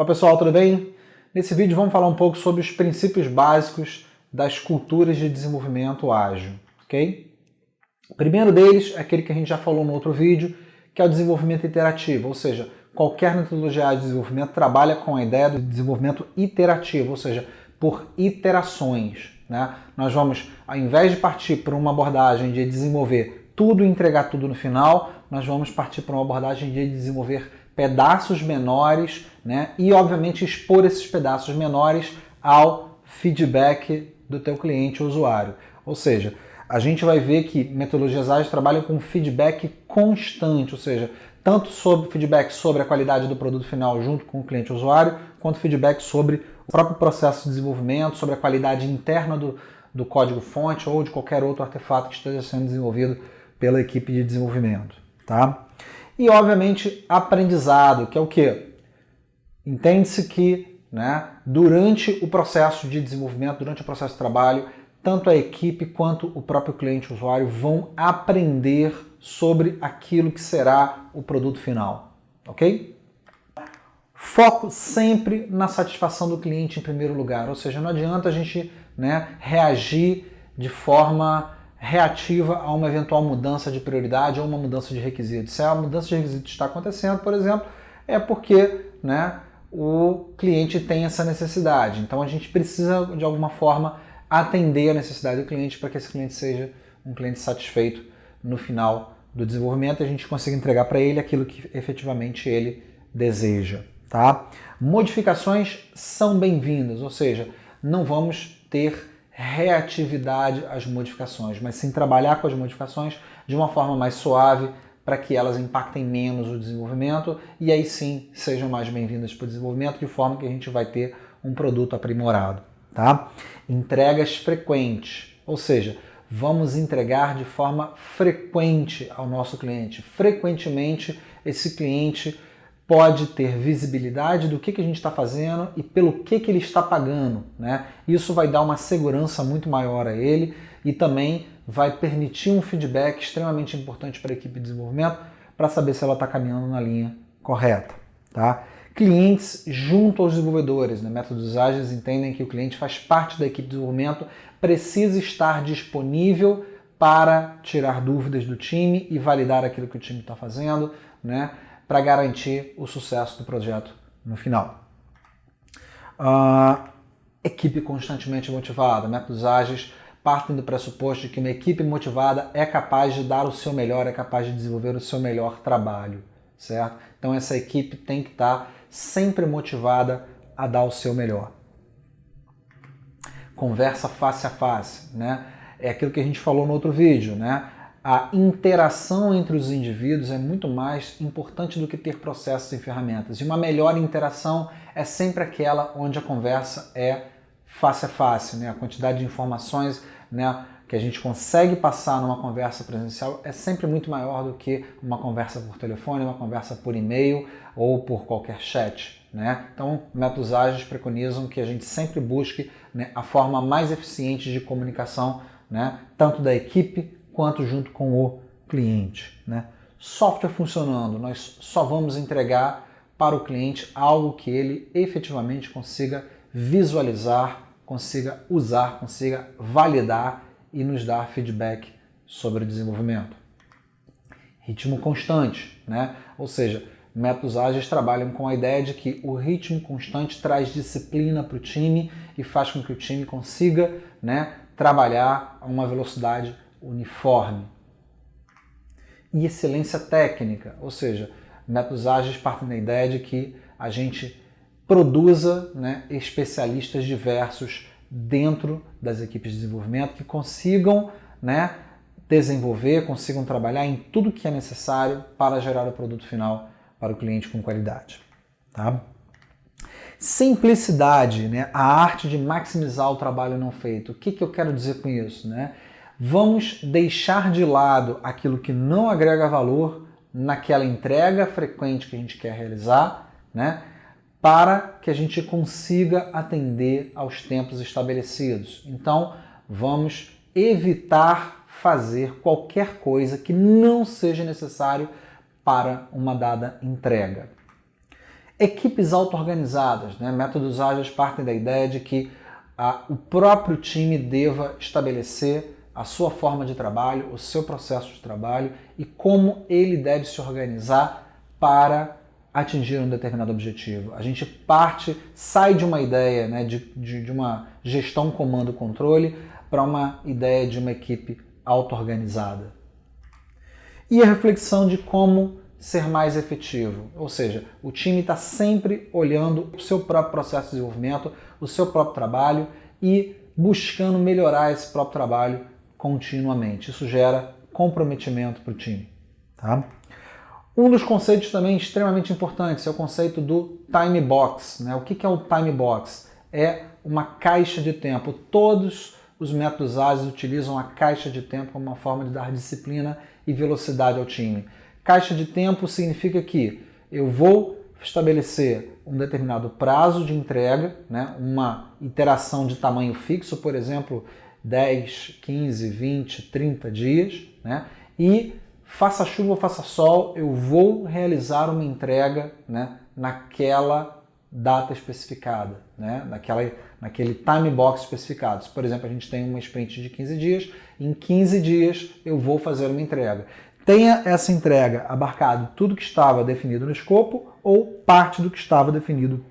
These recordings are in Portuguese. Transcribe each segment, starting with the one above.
Olá pessoal, tudo bem? Nesse vídeo vamos falar um pouco sobre os princípios básicos das culturas de desenvolvimento ágil, ok? O primeiro deles é aquele que a gente já falou no outro vídeo, que é o desenvolvimento iterativo, ou seja, qualquer metodologia de desenvolvimento trabalha com a ideia do desenvolvimento iterativo, ou seja, por iterações. Né? Nós vamos, ao invés de partir por uma abordagem de desenvolver tudo e entregar tudo no final, nós vamos partir para uma abordagem de desenvolver pedaços menores né? e, obviamente, expor esses pedaços menores ao feedback do teu cliente ou usuário. Ou seja, a gente vai ver que metodologias ágeis trabalham com feedback constante, ou seja, tanto sobre feedback sobre a qualidade do produto final junto com o cliente usuário, quanto feedback sobre o próprio processo de desenvolvimento, sobre a qualidade interna do, do código fonte ou de qualquer outro artefato que esteja sendo desenvolvido pela equipe de desenvolvimento. Tá? E, obviamente, aprendizado, que é o quê? Entende-se que né, durante o processo de desenvolvimento, durante o processo de trabalho, tanto a equipe quanto o próprio cliente usuário vão aprender sobre aquilo que será o produto final, ok? Foco sempre na satisfação do cliente em primeiro lugar, ou seja, não adianta a gente né, reagir de forma reativa a uma eventual mudança de prioridade ou uma mudança de requisito. Se a mudança de requisito está acontecendo, por exemplo, é porque né, o cliente tem essa necessidade. Então a gente precisa, de alguma forma, atender a necessidade do cliente para que esse cliente seja um cliente satisfeito no final do desenvolvimento e a gente consiga entregar para ele aquilo que efetivamente ele deseja. Tá? Modificações são bem-vindas, ou seja, não vamos ter reatividade às modificações, mas sim trabalhar com as modificações de uma forma mais suave para que elas impactem menos o desenvolvimento e aí sim sejam mais bem-vindas para o desenvolvimento, de forma que a gente vai ter um produto aprimorado. Tá? Entregas frequentes, ou seja, vamos entregar de forma frequente ao nosso cliente. Frequentemente, esse cliente pode ter visibilidade do que, que a gente está fazendo e pelo que, que ele está pagando. Né? Isso vai dar uma segurança muito maior a ele e também vai permitir um feedback extremamente importante para a equipe de desenvolvimento para saber se ela está caminhando na linha correta. Tá? Clientes junto aos desenvolvedores. Né? Métodos ágeis entendem que o cliente faz parte da equipe de desenvolvimento, precisa estar disponível para tirar dúvidas do time e validar aquilo que o time está fazendo, né? Para garantir o sucesso do projeto no final. Uh, equipe constantemente motivada. Métodos ágeis partem do pressuposto de que uma equipe motivada é capaz de dar o seu melhor, é capaz de desenvolver o seu melhor trabalho, certo? Então essa equipe tem que estar sempre motivada a dar o seu melhor. Conversa face a face, né? É aquilo que a gente falou no outro vídeo, né? A interação entre os indivíduos é muito mais importante do que ter processos e ferramentas. E uma melhor interação é sempre aquela onde a conversa é face a face, né? a quantidade de informações né, que a gente consegue passar numa conversa presencial é sempre muito maior do que uma conversa por telefone, uma conversa por e-mail ou por qualquer chat. Né? Então, métodos ágeis preconizam que a gente sempre busque né, a forma mais eficiente de comunicação, né, tanto da equipe quanto junto com o cliente. Né? Software funcionando, nós só vamos entregar para o cliente algo que ele efetivamente consiga visualizar, consiga usar, consiga validar e nos dar feedback sobre o desenvolvimento. Ritmo constante, né? ou seja, métodos ágeis trabalham com a ideia de que o ritmo constante traz disciplina para o time e faz com que o time consiga né, trabalhar a uma velocidade uniforme. E excelência técnica, ou seja, métodos ágeis partem da ideia de que a gente produza né, especialistas diversos dentro das equipes de desenvolvimento que consigam né, desenvolver, consigam trabalhar em tudo que é necessário para gerar o produto final para o cliente com qualidade. Tá? Simplicidade, né? a arte de maximizar o trabalho não feito. O que, que eu quero dizer com isso? Né? Vamos deixar de lado aquilo que não agrega valor naquela entrega frequente que a gente quer realizar, né? para que a gente consiga atender aos tempos estabelecidos. Então, vamos evitar fazer qualquer coisa que não seja necessário para uma dada entrega. Equipes auto-organizadas, né? métodos ágeis partem da ideia de que a, o próprio time deva estabelecer a sua forma de trabalho, o seu processo de trabalho e como ele deve se organizar para atingir um determinado objetivo. A gente parte, sai de uma ideia né, de, de, de uma gestão comando-controle para uma ideia de uma equipe auto-organizada. E a reflexão de como ser mais efetivo, ou seja, o time está sempre olhando o seu próprio processo de desenvolvimento, o seu próprio trabalho e buscando melhorar esse próprio trabalho continuamente. Isso gera comprometimento para o time. Tá? Um dos conceitos também extremamente importantes é o conceito do time box. Né? O que é o time box? É uma caixa de tempo. Todos os métodos ágeis utilizam a caixa de tempo como uma forma de dar disciplina e velocidade ao time. Caixa de tempo significa que eu vou estabelecer um determinado prazo de entrega, né? uma interação de tamanho fixo, por exemplo, 10, 15, 20, 30 dias, né? e faça chuva ou faça sol, eu vou realizar uma entrega né, naquela data especificada, né, naquela, naquele time box especificado. Por exemplo, a gente tem uma sprint de 15 dias, em 15 dias eu vou fazer uma entrega. Tenha essa entrega abarcado tudo que estava definido no escopo ou parte do que estava definido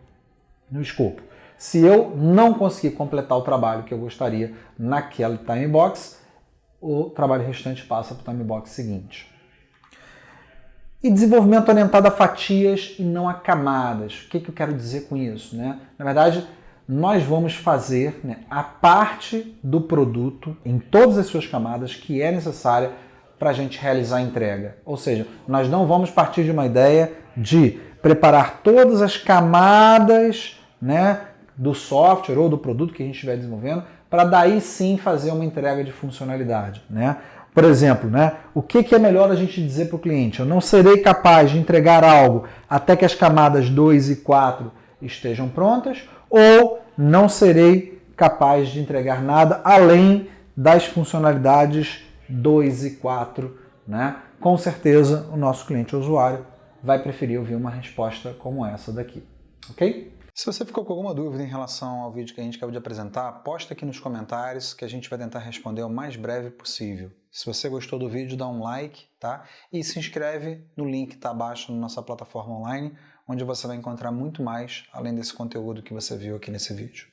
no escopo. Se eu não conseguir completar o trabalho que eu gostaria naquele time box, o trabalho restante passa para o time box seguinte. E desenvolvimento orientado a fatias e não a camadas. O que, que eu quero dizer com isso? Né? Na verdade, nós vamos fazer né, a parte do produto em todas as suas camadas que é necessária para a gente realizar a entrega. Ou seja, nós não vamos partir de uma ideia de preparar todas as camadas né, do software ou do produto que a gente estiver desenvolvendo para daí sim fazer uma entrega de funcionalidade. Né? Por exemplo, né, o que, que é melhor a gente dizer para o cliente? Eu não serei capaz de entregar algo até que as camadas 2 e 4 estejam prontas ou não serei capaz de entregar nada além das funcionalidades 2 e 4, né? com certeza o nosso cliente usuário vai preferir ouvir uma resposta como essa daqui. Ok? Se você ficou com alguma dúvida em relação ao vídeo que a gente acabou de apresentar, posta aqui nos comentários que a gente vai tentar responder o mais breve possível. Se você gostou do vídeo, dá um like, tá? E se inscreve no link que está abaixo na nossa plataforma online, onde você vai encontrar muito mais além desse conteúdo que você viu aqui nesse vídeo.